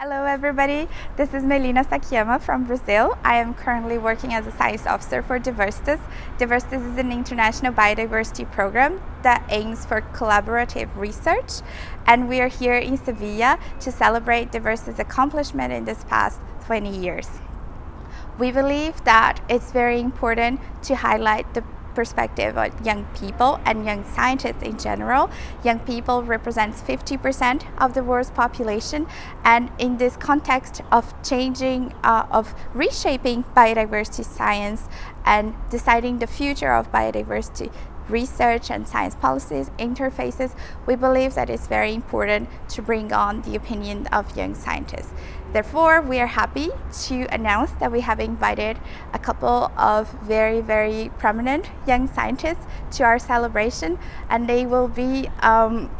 Hello everybody, this is Melina Sakiyama from Brazil. I am currently working as a science officer for Diversitas. Diversitas is an international biodiversity program that aims for collaborative research and we are here in Sevilla to celebrate Diversitas' accomplishment in this past 20 years. We believe that it's very important to highlight the perspective of young people and young scientists in general. Young people represents 50% of the world's population and in this context of changing, uh, of reshaping biodiversity science and deciding the future of biodiversity research and science policies interfaces, we believe that it's very important to bring on the opinion of young scientists. Therefore, we are happy to announce that we have invited a couple of very, very prominent young scientists to our celebration and they will be um,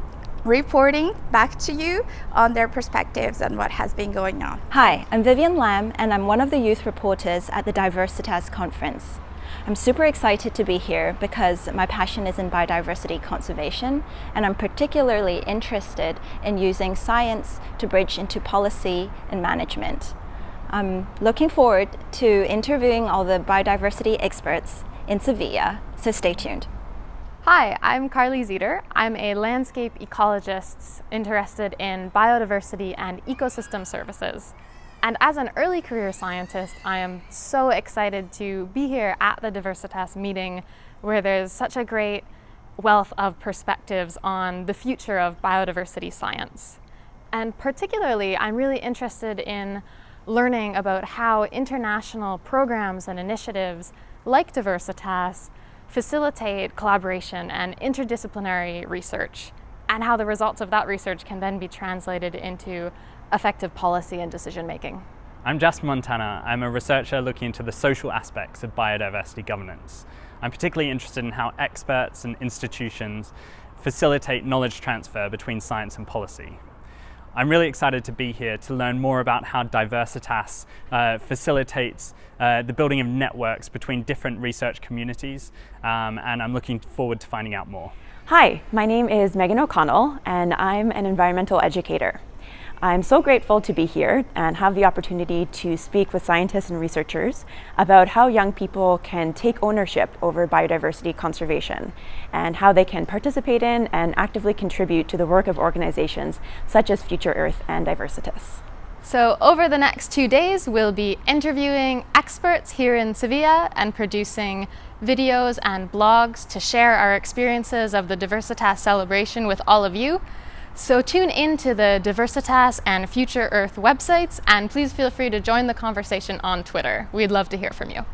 reporting back to you on their perspectives and what has been going on. Hi, I'm Vivian Lam and I'm one of the youth reporters at the Diversitas conference. I'm super excited to be here because my passion is in biodiversity conservation and I'm particularly interested in using science to bridge into policy and management. I'm looking forward to interviewing all the biodiversity experts in Sevilla, so stay tuned. Hi, I'm Carly Ziter. I'm a landscape ecologist interested in biodiversity and ecosystem services. And as an early career scientist, I am so excited to be here at the Diversitas meeting where there's such a great wealth of perspectives on the future of biodiversity science. And particularly, I'm really interested in learning about how international programs and initiatives like Diversitas facilitate collaboration and interdisciplinary research and how the results of that research can then be translated into effective policy and decision making. I'm Jasper Montana. I'm a researcher looking into the social aspects of biodiversity governance. I'm particularly interested in how experts and institutions facilitate knowledge transfer between science and policy. I'm really excited to be here to learn more about how Diversitas uh, facilitates uh, the building of networks between different research communities um, and I'm looking forward to finding out more. Hi, my name is Megan O'Connell and I'm an environmental educator. I'm so grateful to be here and have the opportunity to speak with scientists and researchers about how young people can take ownership over biodiversity conservation and how they can participate in and actively contribute to the work of organizations such as Future Earth and Diversitas. So over the next two days, we'll be interviewing experts here in Sevilla and producing videos and blogs to share our experiences of the Diversitas celebration with all of you. So tune in to the Diversitas and Future Earth websites and please feel free to join the conversation on Twitter. We'd love to hear from you.